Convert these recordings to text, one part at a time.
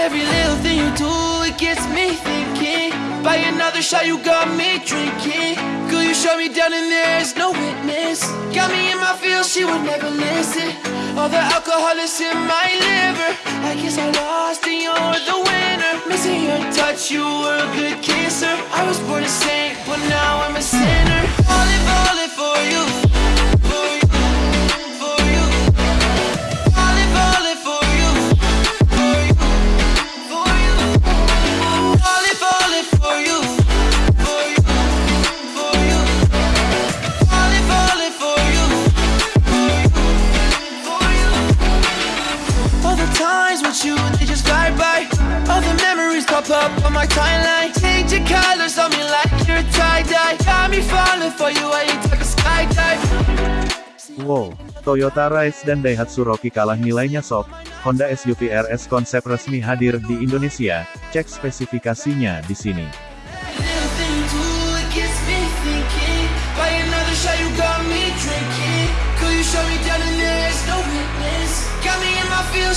Every little thing you do, it gets me thinking. By another shot, you got me drinking. Girl, you shut me down and there's no witness. Got me in my feels, she would never listen. All the alcohol is in my liver. I guess I lost and you're the winner. Missing your touch, you were a good kisser. I was born a saint, but now I'm a sinner. Falling, falling for you. With you, they just fly by. All the memories pop up on my timeline. Change your colors on me like you're tie-dye. Got me falling for you, I ain't talking skydive. Wow, Toyota Rise dan Daihatsu Rocky kalah nilainya sob. Honda SUV RS konsep resmi hadir di Indonesia. Cek spesifikasinya di sini.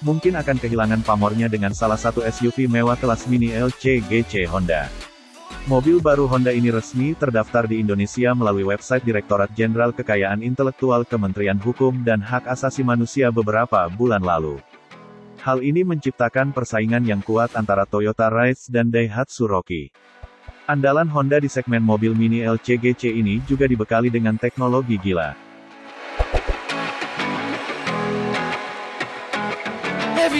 mungkin akan kehilangan pamornya dengan salah satu SUV mewah kelas mini LCGC Honda. Mobil baru Honda ini resmi terdaftar di Indonesia melalui website Direktorat Jenderal Kekayaan Intelektual Kementerian Hukum dan Hak Asasi Manusia beberapa bulan lalu. Hal ini menciptakan persaingan yang kuat antara Toyota Rise dan Daihatsu Rocky. Andalan Honda di segmen mobil mini LCGC ini juga dibekali dengan teknologi gila.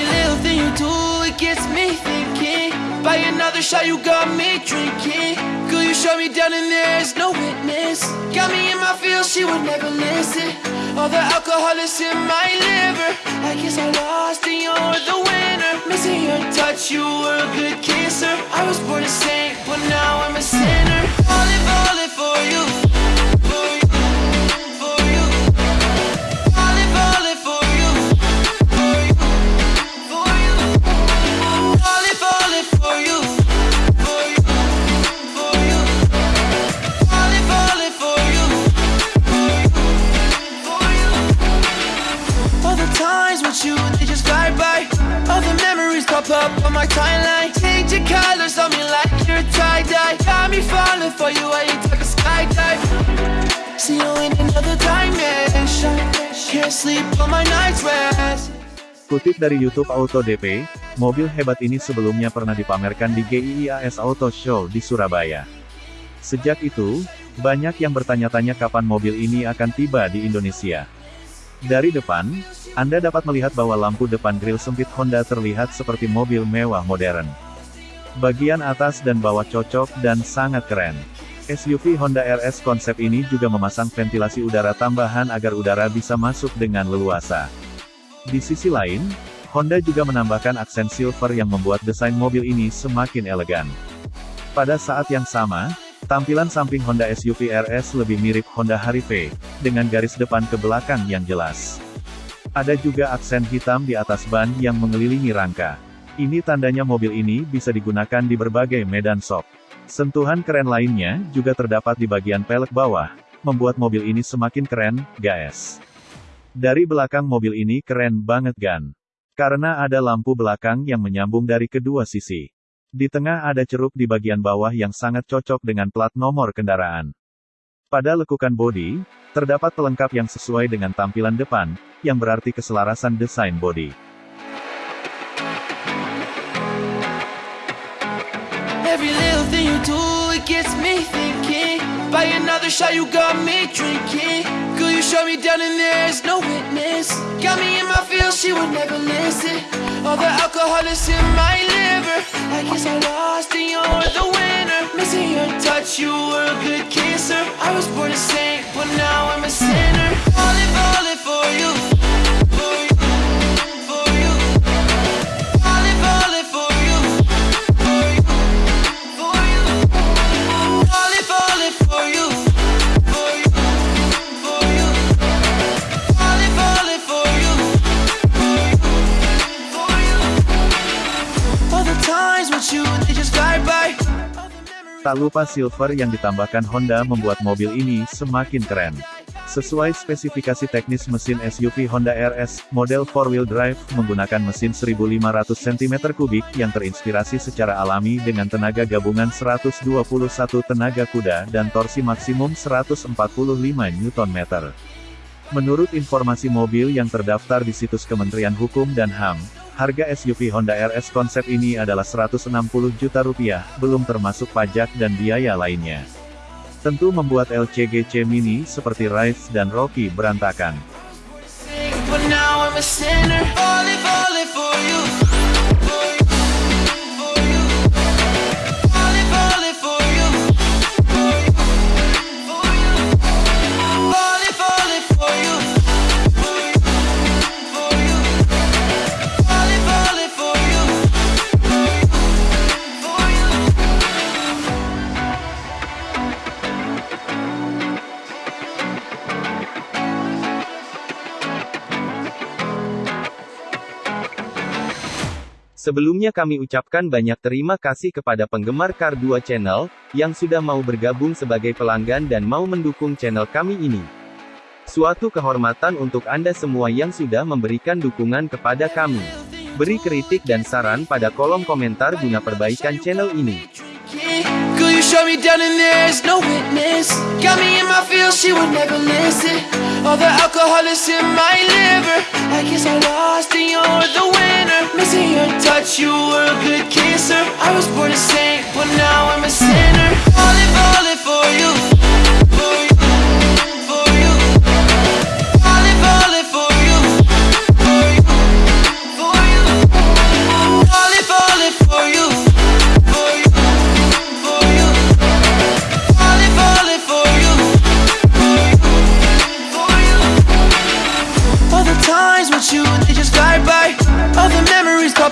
Every little thing you do, it gets me thinking. By another shot, you got me drinking. Girl, you shut me down and there's no witness. Got me in my feels, she would never listen. All the alcohol is in my liver. I guess I lost and you're the winner. Missing your touch, you were a good kisser. I was born a saint, but now I'm a sinner. You, I ain't talking skydive. See you in another dimension. Can't sleep on my night's rest. Kutip dari YouTube Auto DP, mobil hebat ini sebelumnya pernah dipamerkan di GIIAS Auto Show di Surabaya. Sejak itu, banyak yang bertanya-tanya kapan mobil ini akan tiba di Indonesia. Dari depan, Anda dapat melihat bahwa lampu depan grill sempit Honda terlihat seperti mobil mewah modern. Bagian atas dan bawah cocok dan sangat keren. SUV Honda RS konsep ini juga memasang ventilasi udara tambahan agar udara bisa masuk dengan leluasa. Di sisi lain, Honda juga menambahkan aksen silver yang membuat desain mobil ini semakin elegan. Pada saat yang sama, tampilan samping Honda SUV RS lebih mirip Honda Harrier, dengan garis depan ke belakang yang jelas. Ada juga aksen hitam di atas ban yang mengelilingi rangka. Ini tandanya mobil ini bisa digunakan di berbagai medan sok. Sentuhan keren lainnya juga terdapat di bagian pelek bawah, membuat mobil ini semakin keren, guys. Dari belakang mobil ini keren banget gan. Karena ada lampu belakang yang menyambung dari kedua sisi. Di tengah ada ceruk di bagian bawah yang sangat cocok dengan plat nomor kendaraan. Pada lekukan bodi, terdapat pelengkap yang sesuai dengan tampilan depan, yang berarti keselarasan desain bodi. Every little thing you do, it gets me thinking. By another shot, you got me drinking. Girl, you shut me down and there's no witness. Got me in my feels, she would never listen. All the alcohol is in my liver. I guess I lost and you're the winner. Missing your touch, you were a good kisser. I was born a saint, but now I'm a sinner. Tak lupa silver yang ditambahkan Honda membuat mobil ini semakin keren. Sesuai spesifikasi teknis mesin SUV Honda RS, model 4-wheel drive, menggunakan mesin 1500 cm3 yang terinspirasi secara alami dengan tenaga gabungan 121 tenaga kuda dan torsi maksimum 145 Nm. Menurut informasi mobil yang terdaftar di situs Kementerian Hukum dan HAM, harga SUV Honda RS konsep ini adalah 160 juta rupiah, belum termasuk pajak dan biaya lainnya. Tentu membuat LCGC Mini seperti Rise dan Rocky berantakan. Sebelumnya kami ucapkan banyak terima kasih kepada penggemar Car 2 Channel, yang sudah mau bergabung sebagai pelanggan dan mau mendukung channel kami ini. Suatu kehormatan untuk Anda semua yang sudah memberikan dukungan kepada kami. Beri kritik dan saran pada kolom komentar guna perbaikan channel ini. Shut me down and there's no witness. Got me in my feels, she would never listen. All the alcohol is in my liver. I guess I lost and you're the winner. Missing your touch, you were a good kisser. I was born a saint, but now I'm a sinner. Falling, falling for you.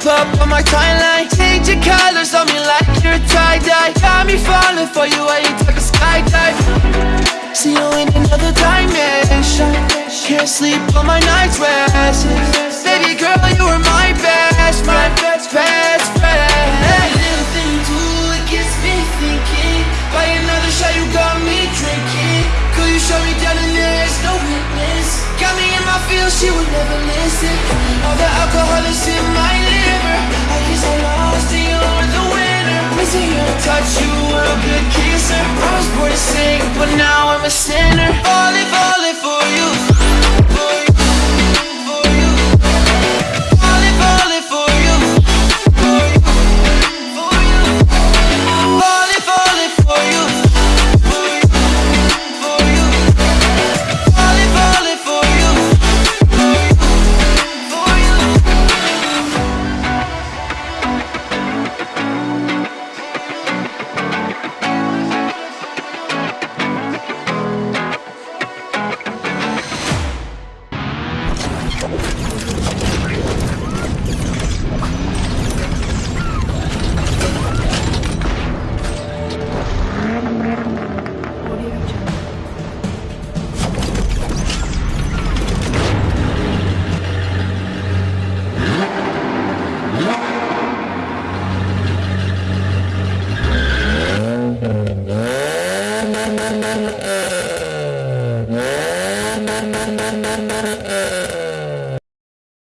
Pop up on my timeline. Change your colors on me like you're tie dye. Got me falling for you, I ain't talking skydive. See you in another dimension. Can't sleep on my night's rest. Baby girl, you were my best best, best touch, you a good kisser. I was born to sing, but now I'm a sinner. Falling,